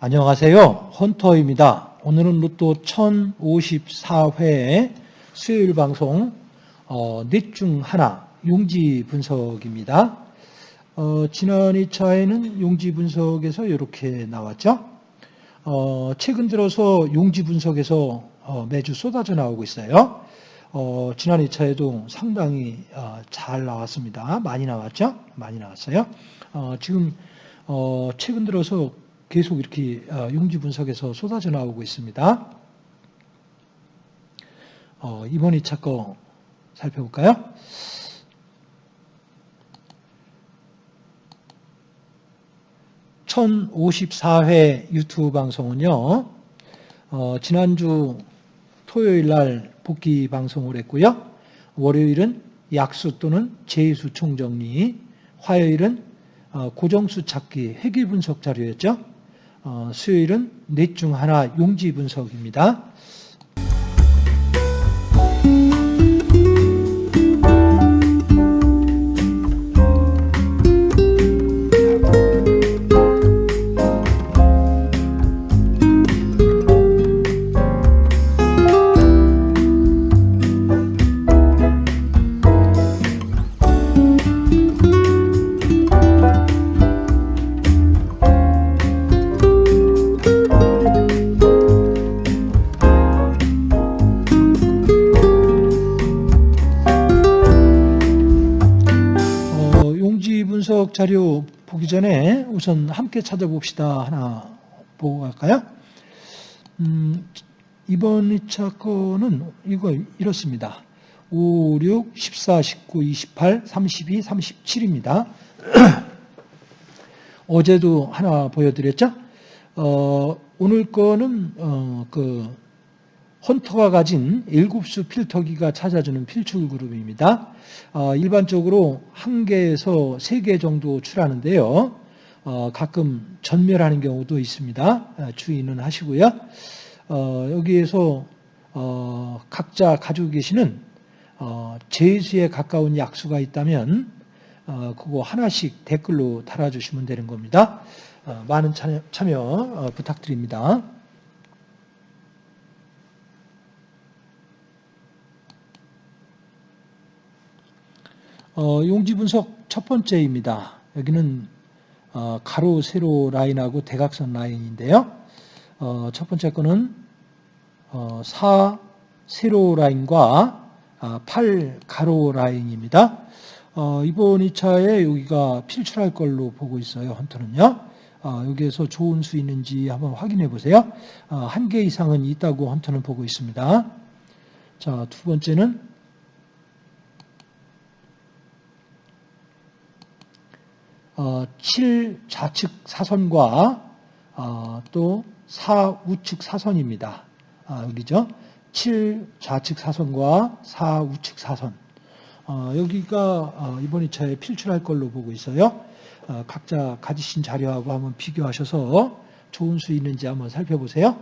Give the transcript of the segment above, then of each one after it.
안녕하세요. 헌터입니다. 오늘은 로또 1054회 수요일 방송 어, 넷중 하나 용지 분석입니다. 어, 지난 2차에는 용지 분석에서 이렇게 나왔죠. 어, 최근 들어서 용지 분석에서 어, 매주 쏟아져 나오고 있어요. 어, 지난 2차에도 상당히 어, 잘 나왔습니다. 많이 나왔죠? 많이 나왔어요. 어, 지금 어, 최근 들어서 계속 이렇게 어, 용지 분석에서 쏟아져 나오고 있습니다. 어, 이번 2차 거 살펴볼까요? (1054회) 유튜브 방송은요 어, 지난주 토요일 날 복귀 방송을 했고요 월요일은 약수 또는 제수 총정리 화요일은 어, 고정수 찾기 회귀 분석 자료였죠 어, 수요일은 넷 중 하나 용지 분석입니다. 분석 자료 보기 전에 우선 함께 찾아봅시다. 하나 보고 갈까요? 음, 이번 2차 거는 이거 이렇습니다. 5, 6, 14, 19, 28, 32, 37입니다. 어제도 하나 보여드렸죠? 어, 오늘 거는 어, 그 헌터가 가진 일곱수 필터기가 찾아주는 필출 그룹입니다. 어, 일반적으로 한 개에서 세개 정도 출하는데요. 어, 가끔 전멸하는 경우도 있습니다. 어, 주의는 하시고요. 어, 여기에서 어, 각자 가지고 계시는 어, 제수에 가까운 약수가 있다면 어, 그거 하나씩 댓글로 달아주시면 되는 겁니다. 어, 많은 참여, 참여 어, 부탁드립니다. 어, 용지 분석 첫 번째입니다. 여기는 어, 가로, 세로 라인하고 대각선 라인인데요. 어, 첫 번째 거는 어, 4 세로 라인과 아, 8 가로 라인입니다. 어, 이번 2차에 여기가 필출할 걸로 보고 있어요. 헌터는요. 어, 여기에서 좋은 수 있는지 한번 확인해 보세요. 어, 한개 이상은 있다고 헌터는 보고 있습니다. 자, 두 번째는 어, 7 좌측 사선과 어, 또 4 우측 사선입니다. 아, 여기죠. 7 좌측 사선과 4 우측 사선. 어, 여기가 어, 이번 2차에 필출할 걸로 보고 있어요. 어, 각자 가지신 자료하고 한번 비교하셔서 좋은 수 있는지 한번 살펴보세요.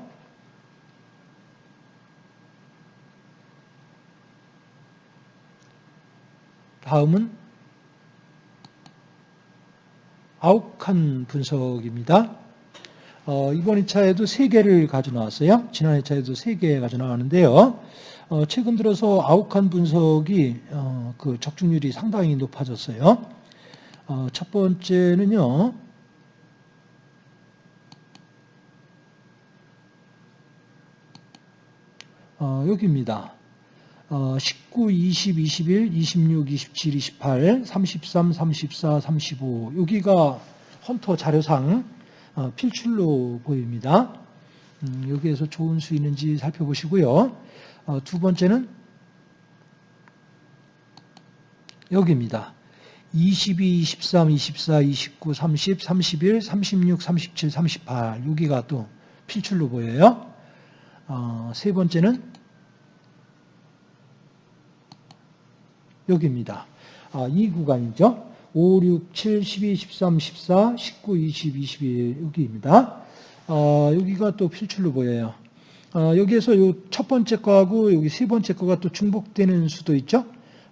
다음은 아욱한 분석입니다. 어, 이번 2차에도 3개를 가져 나왔어요. 지난 2차에도 3개 가져 나왔는데요. 어, 최근 들어서 아욱한 분석이 어, 그 적중률이 상당히 높아졌어요. 어, 첫 번째는요. 어, 여기입니다. 어, 19, 20, 21, 26, 27, 28, 33, 34, 35 여기가 헌터 자료상 어, 필출로 보입니다. 음, 여기에서 좋은 수 있는지 살펴보시고요. 어, 두 번째는 여기입니다. 22, 23, 24, 29, 30, 31, 36, 37, 38 여기가 또 필출로 보여요. 어, 세 번째는 여기입니다. 아, 이 구간이죠. 5, 6, 7, 12, 13, 14, 19, 20, 21 여기입니다. 어, 여기가 또 필출로 보여요. 어, 여기에서 요 첫 번째 거하고 여기 세 번째 거가 또 중복되는 수도 있죠.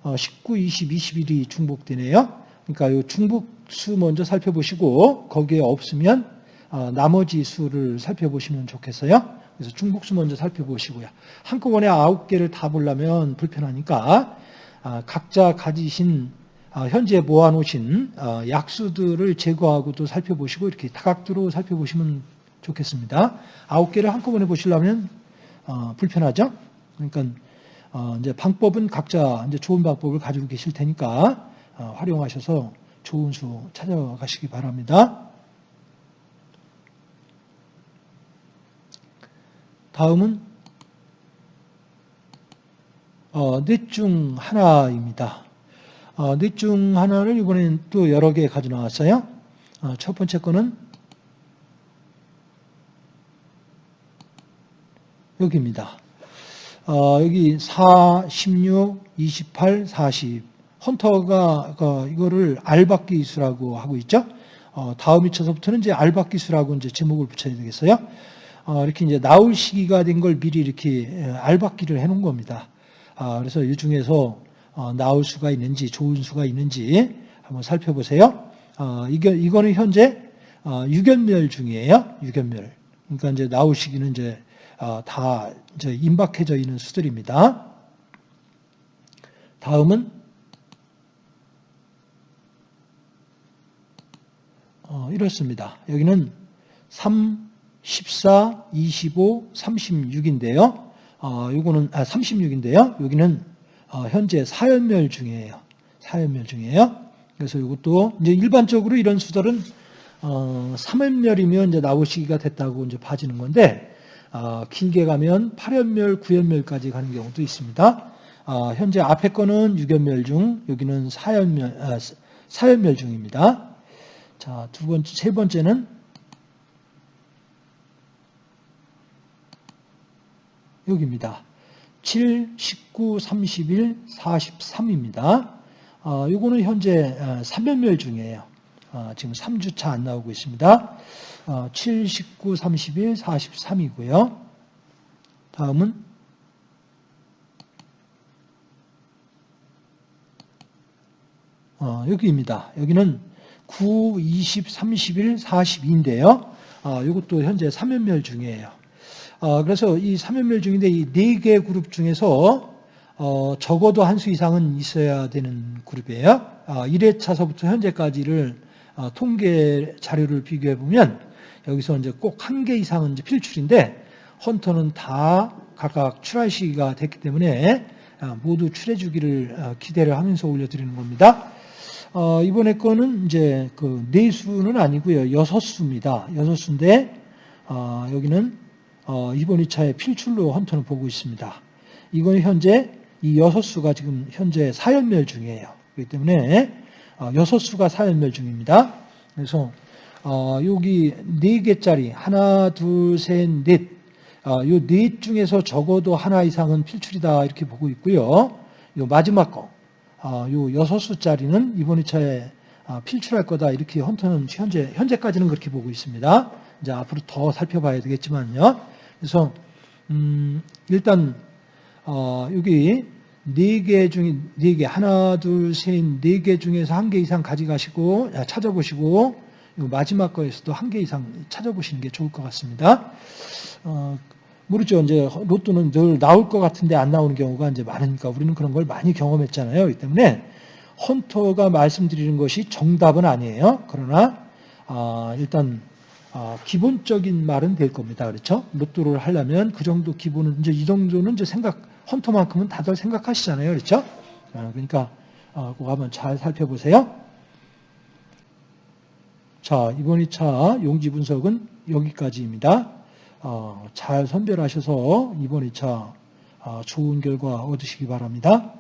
어, 19, 20, 21이 중복되네요. 그러니까 요 중복수 먼저 살펴보시고 거기에 없으면 어, 나머지 수를 살펴보시면 좋겠어요. 그래서 중복수 먼저 살펴보시고요. 한꺼번에 아홉 개를 다 보려면 불편하니까 아, 각자 가지신 아, 현재 모아놓으신 어, 약수들을 제거하고 또 살펴보시고 이렇게 다각도로 살펴보시면 좋겠습니다. 아홉 개를 한꺼번에 보시려면 어, 불편하죠. 그러니까 어, 이제 방법은 각자 이제 좋은 방법을 가지고 계실 테니까 활용하셔서 좋은 수 찾아가시기 바랍니다. 다음은 어, 넷중 하나입니다. 어, 넷중 하나를 이번엔 또 여러 개 가져 나왔어요. 어, 첫 번째 거는 여기입니다. 어, 여기 4, 16, 28, 40. 헌터가 그 이거를 알박기 수라고 하고 있죠. 어, 다음 위쳐서부터는 이제 알박기 수라고 이제 제목을 붙여야 되겠어요. 어, 이렇게 이제 나올 시기가 된 걸 미리 이렇게 알박기를 해놓은 겁니다. 아, 그래서 이 중에서 어, 나올 수가 있는지 좋은 수가 있는지 한번 살펴보세요. 어, 이거, 이거는 현재 유견멸 중이에요. 유견멸. 그러니까 이제 나올 시기는 이제 다 이제 임박해져 있는 수들입니다. 다음은 이렇습니다. 여기는 3, 14, 25, 36인데요. 어, 요거는, 아, 36인데요. 여기는, 어, 현재 사연멸 중이에요. 사연멸 중이에요. 그래서 이것도, 이제 일반적으로 이런 수들은, 어, 3연멸이면 이제 나올 시기가 됐다고 이제 봐지는 건데, 어, 길게 가면 8연멸, 9연멸까지 가는 경우도 있습니다. 어, 현재 앞에 거는 6연멸 중, 여기는 4연멸, 아, 4연멸 중입니다. 자, 두 번째, 세 번째는 여기입니다. 7, 19, 31, 43입니다. 어, 요거는 현재 3연멸 어, 중이에요. 어, 지금 3주차 안 나오고 있습니다. 어, 7, 19, 31, 43이고요. 다음은 어, 여기입니다. 여기는 9, 20, 31, 42인데요. 어, 이것도 현재 3연멸 중이에요. 어, 그래서 이 3연멸 중인데 이 네 개 그룹 중에서 어, 적어도 한 수 이상은 있어야 되는 그룹이에요. 1회차서부터 어, 현재까지를 통계 자료를 비교해 보면 여기서 이제 꼭 한 개 이상은 이제 필출인데 헌터는 다 각각 출할 시기가 됐기 때문에 모두 출해 주기를 기대를 하면서 올려드리는 겁니다. 이번에 거는 이제 그 네 수는 아니고요. 여섯 수입니다. 여섯 수인데 여기는 어, 이번 2차의 필출로 헌터는 보고 있습니다. 이건 현재 이 여섯 수가 지금 현재 사연멸 중이에요. 그렇기 때문에 어, 여섯 수가 사연멸 중입니다. 그래서 어, 여기 네 개짜리 하나, 둘, 셋, 넷. 요넷 중에서 적어도 하나 이상은 필출이다 이렇게 보고 있고요. 요 마지막 거, 요 여섯 수짜리는 이번 2차에 필출할 거다 이렇게 헌터는 현재 현재까지는 그렇게 보고 있습니다. 이제 앞으로 더 살펴봐야 되겠지만요. 그래서 음, 일단 어, 여기 네 개 중에 네 개 하나 둘셋네 개 중에서 한 개 이상 가져가시고 찾아보시고 마지막 거에서도 한 개 이상 찾아보시는 게 좋을 것 같습니다. 어, 모르죠. 이제 로또는 늘 나올 것 같은데 안 나오는 경우가 이제 많으니까 우리는 그런 걸 많이 경험했잖아요. 이 때문에 헌터가 말씀드리는 것이 정답은 아니에요. 그러나 아, 일단 어, 기본적인 말은 될 겁니다. 그렇죠? 로또를 하려면 그 정도 기본은 이제 이 정도는 이제 생각 헌터만큼은 다들 생각하시잖아요. 그렇죠? 어, 그러니까 어, 그거 한번 잘 살펴보세요. 자, 이번 2차 용지 분석은 여기까지입니다. 어, 잘 선별하셔서 이번 2차 어, 좋은 결과 얻으시기 바랍니다.